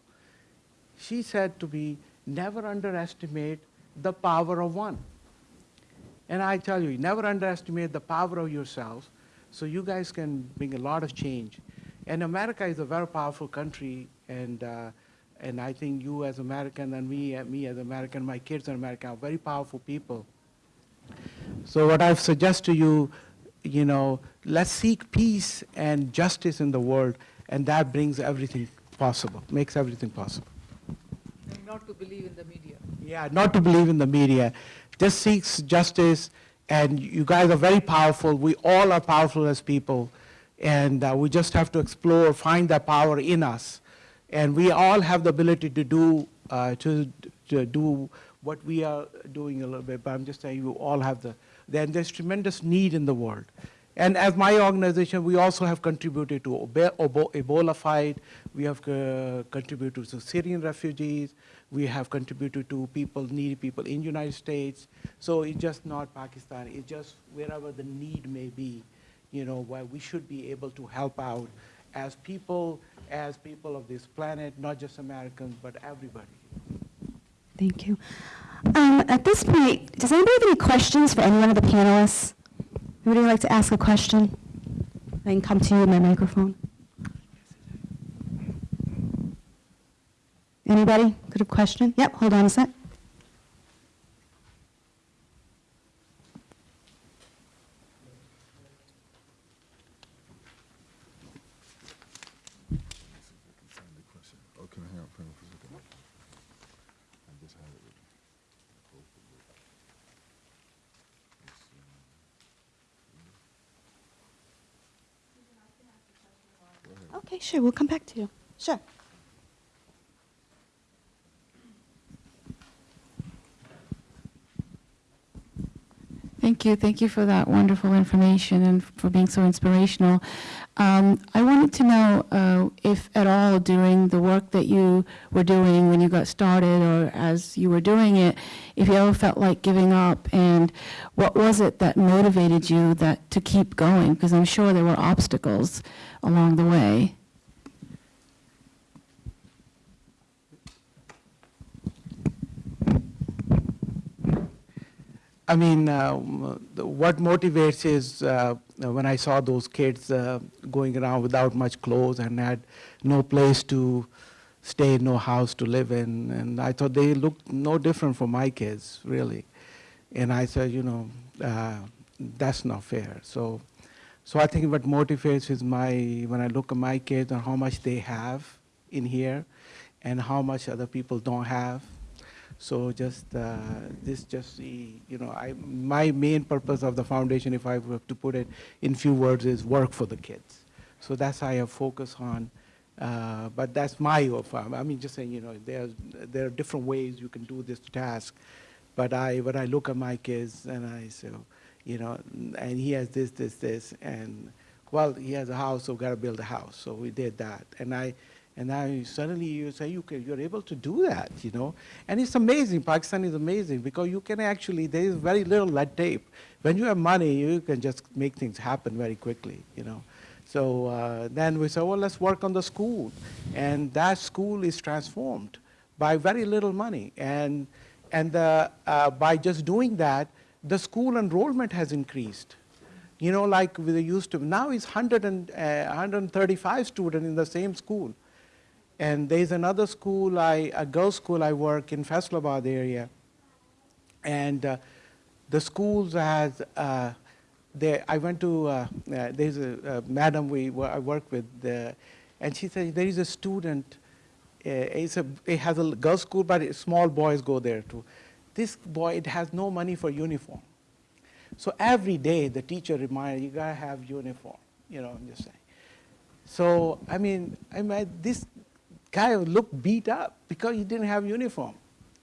she said to me, never underestimate the power of one. And I tell you, never underestimate the power of yourselves, so you guys can bring a lot of change. And America is a very powerful country, and, uh, and I think you as American and me, uh, me as American, my kids are American, are very powerful people. So what I suggest to you, you know, let's seek peace and justice in the world, and that brings everything possible, makes everything possible. And not to believe in the media. Yeah, not to believe in the media. Just seeks justice, and you guys are very powerful. We all are powerful as people, and uh, we just have to explore, find that power in us, and we all have the ability to do uh, to, to do what we are doing a little bit. But I'm just saying, you all have the. Then there's tremendous need in the world. And as my organization, we also have contributed to Ebola fight. We have uh, contributed to Syrian refugees. We have contributed to people, needy people in United States. So it's just not Pakistan. It's just wherever the need may be, you know, where we should be able to help out as people, as people of this planet, not just Americans, but everybody. Thank you. Um, At this point, does anybody have any questions for any one of the panelists? Anybody like to ask a question? I can come to you with my microphone. Anybody? Good a question? Yep, hold on a sec. Oh, can I have pen and paper? I just had it with me. Okay, sure, we'll come back to you. Sure. Thank you. Thank you for that wonderful information and for being so inspirational. Um, I wanted to know uh, if at all during the work that you were doing when you got started or as you were doing it, if you ever felt like giving up and what was it that motivated you that to keep going? Because I'm sure there were obstacles along the way. I mean, the- what motivates is uh, when I saw those kids uh, going around without much clothes and had no place to stay, no house to live in, and I thought they looked no different from my kids, really. And I said, you know, uh, that's not fair. So, so I think what motivates is my when I look at my kids and how much they have in here, and how much other people don't have. So just uh, this, just the you know, I my main purpose of the foundation, if I were to put it in few words, is work for the kids. So that's how I focus on. Uh, but that's my offer. I mean, just saying, you know, there there are different ways you can do this task. But I, when I look at my kids and I say, you know, and he has this, this, this, and well, he has a house, so we got to build a house. So we did that, and I. And now suddenly you say you can, you're able to do that, you know. And it's amazing. Pakistan is amazing because you can actually, there is very little lead tape. When you have money, you can just make things happen very quickly, you know. So uh, then we said, well, let's work on the school. And that school is transformed by very little money. And, and the, uh, by just doing that, the school enrollment has increased. You know, like we used to, now it's 100 and, uh, 135 students in the same school. And there's another school, I, a girls' school I work in Faisalabad area. And uh, the schools has, uh, they, I went to, uh, uh, there's a, madam we, I work with, and she said there is a student, uh, it's a, it has a girls' school, but small boys go there too. This boy, it has no money for uniform. So every day the teacher reminded, you gotta have uniform, you know, I'm just saying. So, I mean, I mean, this guy looked beat up because he didn't have uniform.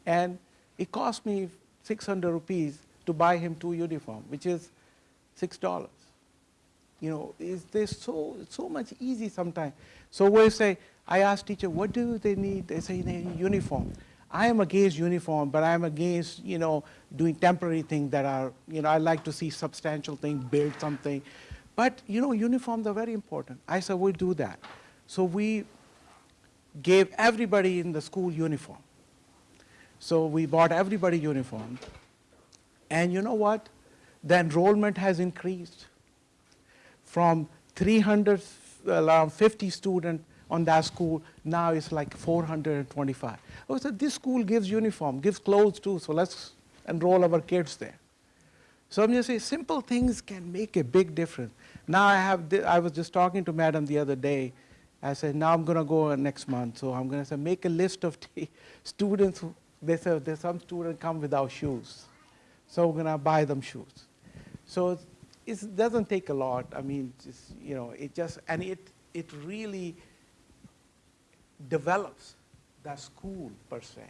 And it cost me 600 rupees to buy him two uniform, which is $6. You know, is there's so, so much easy sometimes. So we say, I ask teacher, what do they need? They say they need uniform. I am against uniform, but I am against, you know, doing temporary things that are, you know, I like to see substantial things, build something. But, you know, uniforms are very important. I said, we'll do that. So we gave everybody in the school uniform. So we bought everybody uniform. And you know what? The enrollment has increased from 300, around uh, um, 50 students on that school, now it's like 425. Oh, so this school gives uniform, gives clothes too, so let's enroll our kids there. So I'm just saying, simple things can make a big difference. Now I have, I was just talking to madam the other day. I said, now I'm gonna go next month, so I'm gonna say, make a list of students. They said, there's some students come without shoes, so we're gonna buy them shoes. So it doesn't take a lot. I mean, just you know, it just and it it really develops the school per se,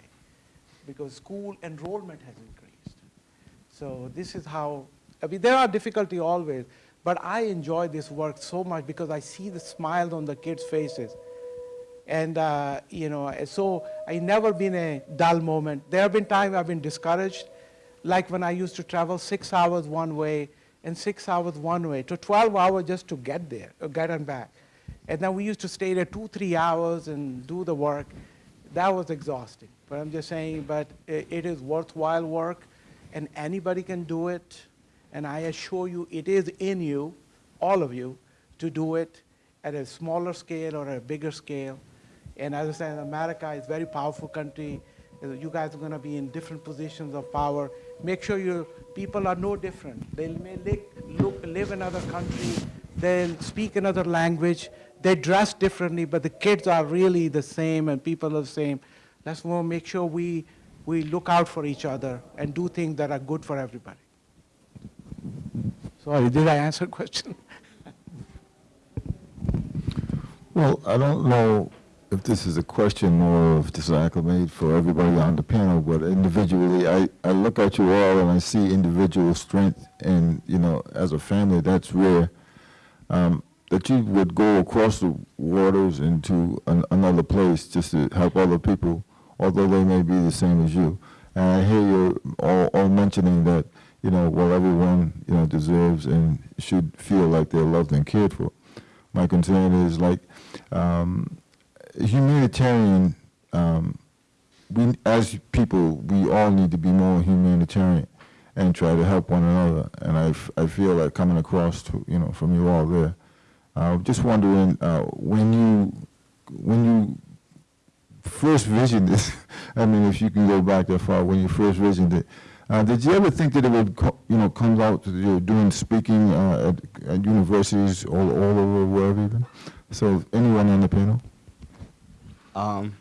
because school enrollment has increased. So this is how, I mean, there are difficulty always, but I enjoy this work so much because I see the smiles on the kids' faces. And, uh, you know, so I never been a dull moment. There have been times I've been discouraged, like when I used to travel six hours one way and six hours one way, to 12 hours just to get there, or get and back. And then we used to stay there two, three hours and do the work. that was exhausting. But I'm just saying, but it is worthwhile work, and anybody can do it. And I assure you, it is in you, all of you, to do it at a smaller scale or a bigger scale. And as I said, America is a very powerful country. You guys are going to be in different positions of power. Make sure your people are no different. They may live, look, live in another country. They'll speak another language. They dress differently, but the kids are really the same and people are the same. Let's make sure we, we look out for each other and do things that are good for everybody. Sorry, did I answer question? Well, I don't know if this is a question or if this is acclimate for everybody on the panel, but individually, I, I look at you all and I see individual strength and, you know, as a family, that's rare. Um, that you would go across the waters into an, another place just to help other people, although they may be the same as you. And I hear you all, all mentioning that, you know, well, everyone, you know, deserves and should feel like they're loved and cared for. My concern is like, um, humanitarian, um, we, as people, we all need to be more humanitarian and try to help one another. And I, I feel like coming across to, you know, from you all there. Uh, just wondering, uh, when you, when you first visioned this, I mean, if you can go back that far, when you first visioned it, uh, did you ever think that it would, you know, come out to doing speaking uh, at, at universities all, all over, wherever even? So anyone on the panel? Um,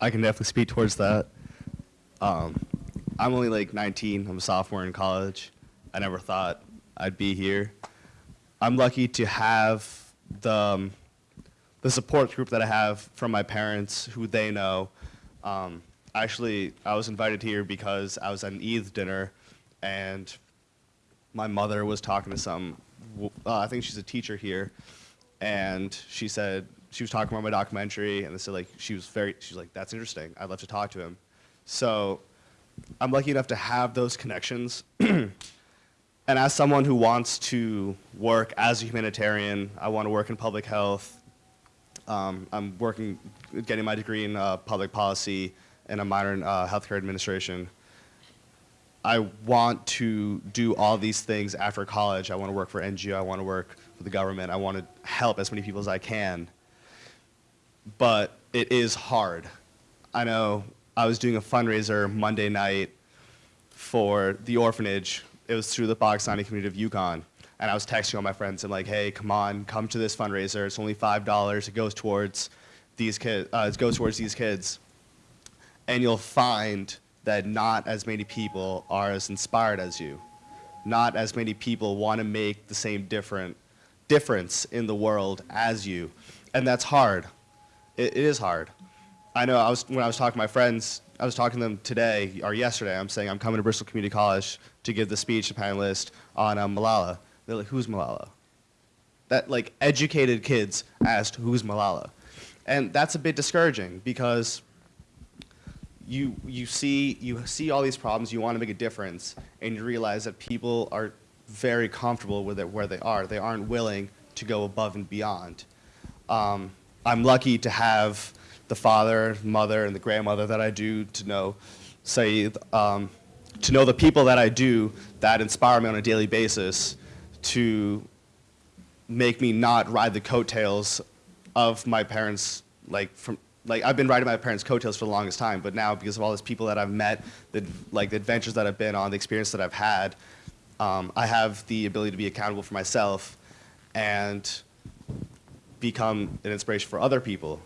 I can definitely speak towards that. Um, I'm only like 19. I'm a sophomore in college. I never thought I'd be here. I'm lucky to have the um, the support group that I have from my parents, who they know. Um, actually, I was invited here because I was at an Eid dinner, and my mother was talking to some. Uh, I think she's a teacher here, and she said she was talking about my documentary, and they said like she was very. She's like, "That's interesting. I'd love to talk to him." So, I'm lucky enough to have those connections. And as someone who wants to work as a humanitarian, I want to work in public health. Um, I'm working, getting my degree in uh, public policy and a in uh, healthcare administration. I want to do all these things after college. I want to work for NGO. I want to work for the government. I want to help as many people as I can. But it is hard. I know I was doing a fundraiser Monday night for the orphanage. It was through the Pakistani community of UConn. And I was texting all my friends and like, hey, come on, come to this fundraiser. It's only five dollars. It goes towards these kids. Uh, it goes towards these kids. And you'll find that not as many people are as inspired as you. Not as many people want to make the same different difference in the world as you. And that's hard. It, it is hard. I know I was when I was talking to my friends, I was talking to them today or yesterday. I'm saying I'm coming to Bristol Community College to give the speech to panelists on um, Malala. They're like, "Who's Malala?" That like educated kids asked, "Who's Malala?" And that's a bit discouraging because you you see you see all these problems, you want to make a difference, and you realize that people are very comfortable with it where they are. They aren't willing to go above and beyond. Um, I'm lucky to have the father, mother, and the grandmother that I do to know, say, um, to know the people that I do that inspire me on a daily basis to make me not ride the coattails of my parents, like from like I've been riding my parents' coattails for the longest time, but now because of all these people that I've met, the like the adventures that I've been on, the experience that I've had, um, I have the ability to be accountable for myself, and become an inspiration for other people.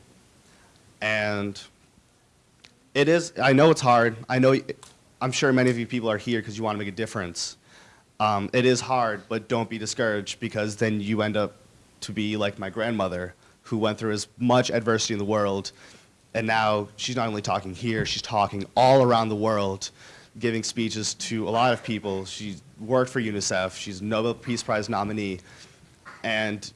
And it is, I know it's hard. I know, I'm sure many of you people are here because you want to make a difference. Um, it is hard, but don't be discouraged because then you end up to be like my grandmother who went through as much adversity in the world. And now she's not only talking here, she's talking all around the world, giving speeches to a lot of people. She worked for UNICEF. She's a Nobel Peace Prize nominee. And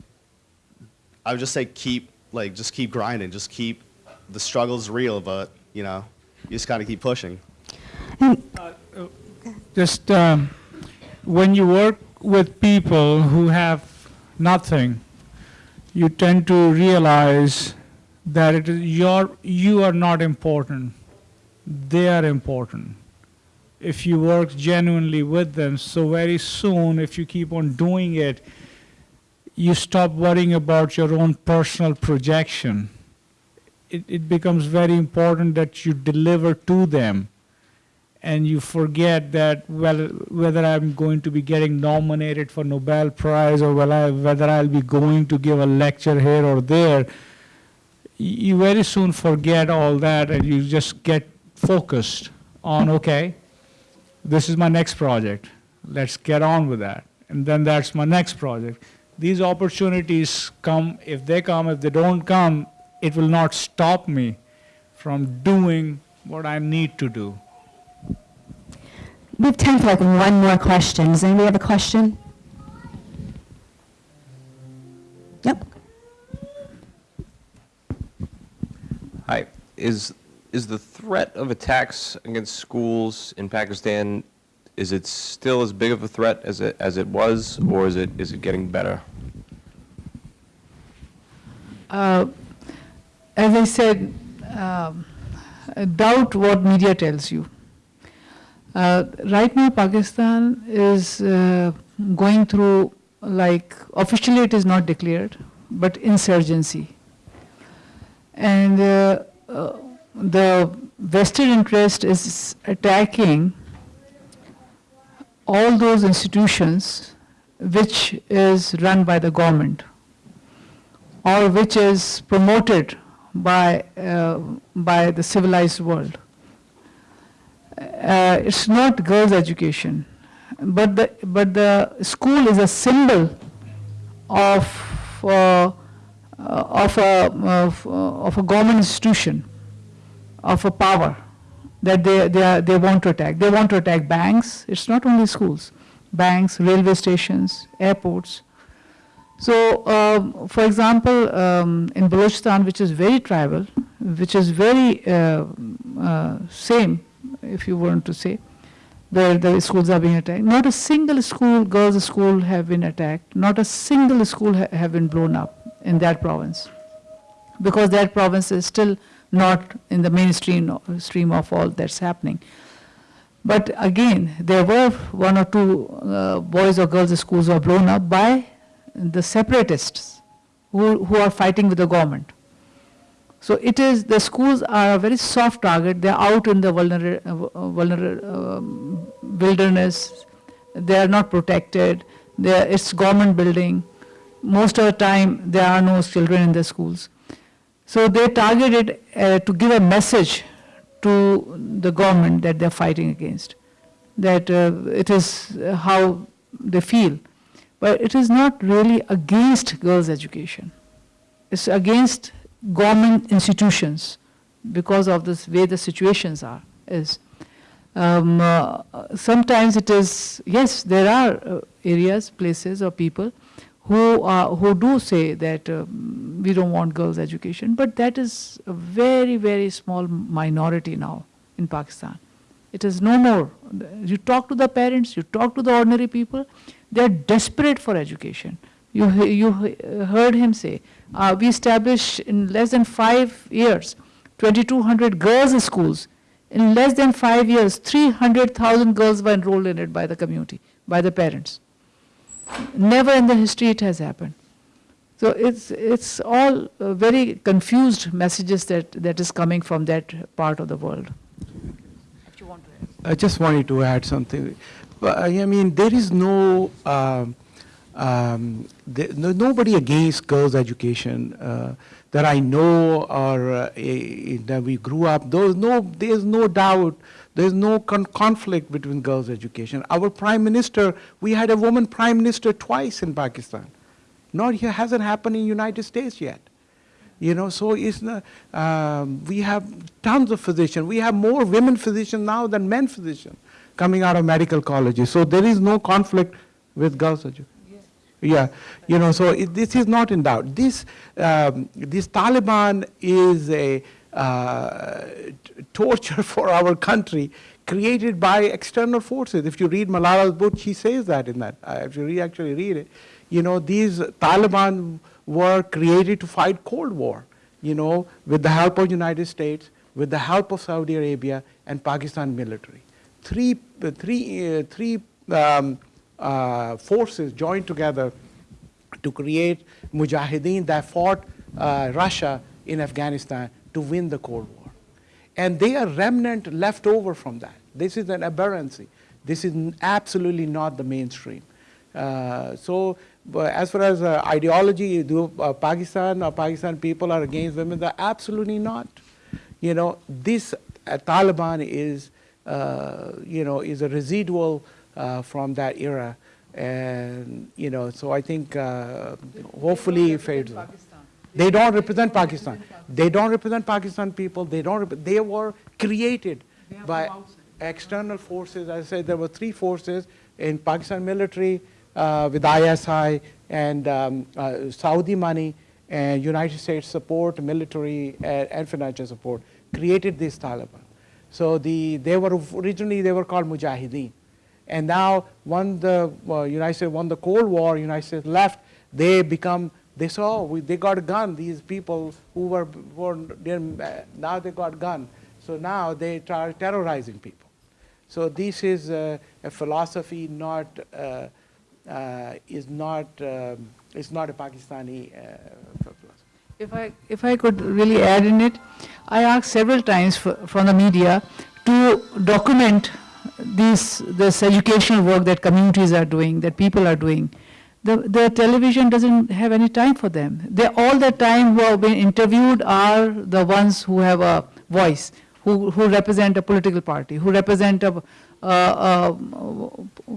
I would just say keep like just keep grinding, just keep the struggle's real, but you know, you just gotta keep pushing. Just um, when you work with people who have nothing, you tend to realize that it is your, you are not important, they are important. If you work genuinely with them, so very soon, if you keep on doing it, you stop worrying about your own personal projection. It, it becomes very important that you deliver to them and you forget that well, whether I'm going to be getting nominated for Nobel Prize or whether, I'll be going to give a lecture here or there, you very soon forget all that and you just get focused on, okay, this is my next project. Let's get on with that. And then that's my next project. These opportunities come, if they come, if they don't come, it will not stop me from doing what I need to do. We have time for like one more question. Does anybody have a question? Yep. Hi. Is is the threat of attacks against schools in Pakistan is it still as big of a threat as it as it was, or is it is it getting better? Uh, As I said, um, doubt what media tells you. Uh, Right now, Pakistan is uh, going through, like, officially it is not declared, but insurgency. And uh, the vested interest is attacking all those institutions which is run by the government or which is promoted by, uh, by the civilized world. Uh, it's not girls' education, but the, but the school is a symbol of, uh, of, a, of, of a government institution, of a power that they, they, are, they want to attack. They want to attack banks, it's not only schools, banks, railway stations, airports. So, um, for example, um, in Balochistan, which is very tribal, which is very uh, uh, same, if you want to say, where the schools are being attacked. Not a single school, girls' school, have been attacked. Not a single school ha- have been blown up in that province, because that province is still not in the mainstream stream of all that's happening. But again, there were one or two uh, boys or girls' schools were blown up by the separatists who, who are fighting with the government. So it is, the schools are a very soft target. They're out in the vulner, uh, vulner, um, wilderness. They are not protected. They're, it's government building. Most of the time, there are no children in the schools. So they targeted uh, to give a message to the government that they're fighting against, that uh, it is uh, how they feel. But it is not really against girls' education. It's against government institutions because of this way the situations are. Is um, uh, sometimes it is yes, there are uh, areas, places, or people who are, who do say that um, we don't want girls' education, but that is a very very small minority now in Pakistan. It is no more. You talk to the parents, you talk to the ordinary people, they are desperate for education. You, you heard him say, uh, we established in less than five years 2,200 girls' schools. In less than five years, 300,000 girls were enrolled in it by the community, by the parents. Never in the history it has happened. So it's, it's all uh, very confused messages that, that is coming from that part of the world. I just wanted to add something. I mean, there is no, um, um, there, no nobody against girls' education uh, that I know or uh, eh, that we grew up. There's no, there's no doubt. There's no con- conflict between girls' education. Our prime minister, we had a woman prime minister twice in Pakistan. Not here, hasn't happened in United States yet. You know, so it's not, um, we have tons of physicians. We have more women physicians now than men physicians coming out of medical colleges. So there is no conflict with girls' education. Yeah, you know, so it, this is not in doubt. This, um, this Taliban is a uh, torture for our country created by external forces. If you read Malala's book, she says that in that. Uh, if you re- actually read it, you know, these Taliban were created to fight Cold War. you know, with the help of United States, with the help of Saudi Arabia and Pakistan military. Three, uh, three, uh, three um, uh, forces joined together to create mujahideen that fought uh, Russia in Afghanistan to win the Cold War. And they are remnant left over from that. This is an aberrancy. This is absolutely not the mainstream. Uh, so, but as far as uh, ideology, do uh, Pakistan or Pakistan people are against women? They're absolutely not. You know, this uh, Taliban is, uh, you know, is a residual uh, from that era, and you know, so I think uh, hopefully. They don't represent Pakistan. They don't represent Pakistan people. They don't. They were created by external forces. As I said, there were three forces in Pakistan military uh, with ISI and um, uh, Saudi money and United States support, military and, and financial support, created this Taliban. So the they were originally they were called Mujahideen, and now when the uh, United States won the Cold War, United States left, they become they saw we, they got a gun. These people who were, were uh, now they got gun. So now they are terrorizing people. So this is a philosophy not uh, uh, is not um, is not a Pakistani philosophy. If I, if I could really add in it, I asked several times f- from the media to document these, this educational work that communities are doing, that people are doing. The, the television doesn't have any time for them. They, all the time who have been interviewed are the ones who have a voice, who, who represent a political party, who represent a, a, a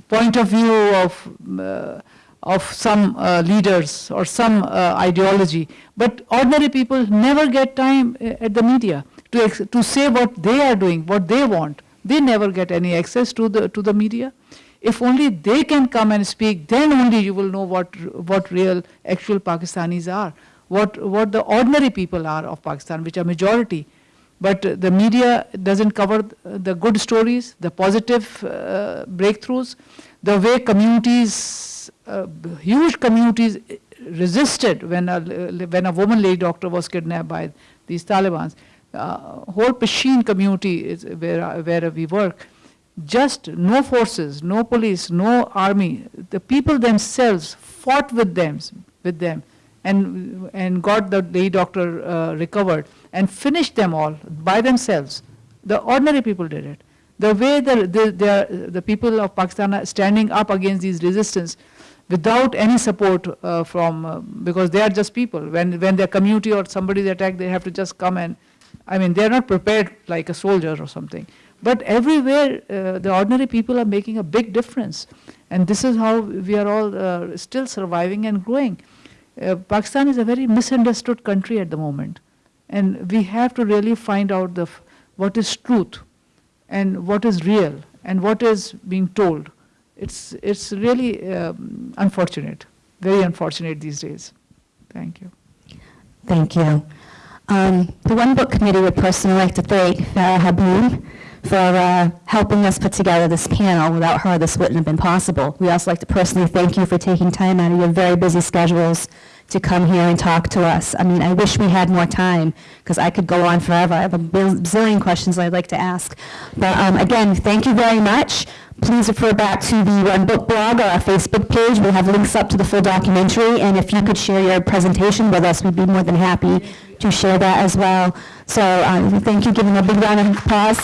point of view of uh, of some uh, leaders or some uh, ideology. But ordinary people never get time uh, at the media to, to say what they are doing, what they want. They never get any access to the, to the media. If only they can come and speak, then only you will know what, what real, actual Pakistanis are, what, what the ordinary people are of Pakistan, which are majority. But the media doesn't cover the good stories, the positive uh, breakthroughs, the way communities, uh, huge communities resisted when a, when a woman lady doctor was kidnapped by these Taliban's. Uh, whole Pashin community is where, I- where we work. Just no forces, no police, no army. The people themselves fought with them, with them, and and got the lady doctor uh, recovered and finished them all by themselves. The ordinary people did it. The way the, the, the, the people of Pakistan are standing up against these resistance without any support uh, from, uh, because they are just people. When, when their community or somebody is attacked, they have to just come and, I mean, they're not prepared like a soldier or something. But everywhere, uh, the ordinary people are making a big difference. And this is how we are all uh, still surviving and growing. Uh, Pakistan is a very misunderstood country at the moment. And we have to really find out the, what is truth and what is real and what is being told. It's, it's really um, unfortunate, very unfortunate these days. Thank you. Thank you. Um, The One Book Committee would personally like to thank Farah Habib for uh, helping us put together this panel. Without her, this wouldn't have been possible. We also like to personally thank you for taking time out of your very busy schedules to come here and talk to us. I mean, I wish we had more time, because I could go on forever. I have a bil- zillion questions I'd like to ask. But um, again, thank you very much. Please refer back to the One Book blog or our Facebook page. We'll have links up to the full documentary, and if you could share your presentation with us, we'd be more than happy to share that as well. So uh, thank you, them a big round of applause.